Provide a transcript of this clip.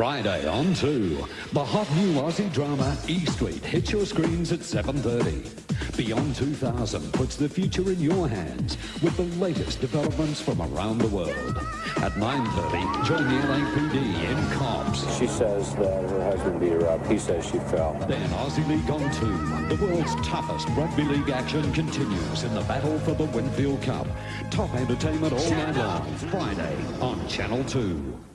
Friday on 2. The hot new Aussie drama E Street hits your screens at 7.30. Beyond 2000 puts the future in your hands with the latest developments from around the world. At 9.30, join the LAPD in Cops. She says that her husband beat her up. He says she fell. Then Aussie League on 2. The world's toughest rugby league action continues in the battle for the Winfield Cup. Top entertainment all night long. Friday on Channel 2.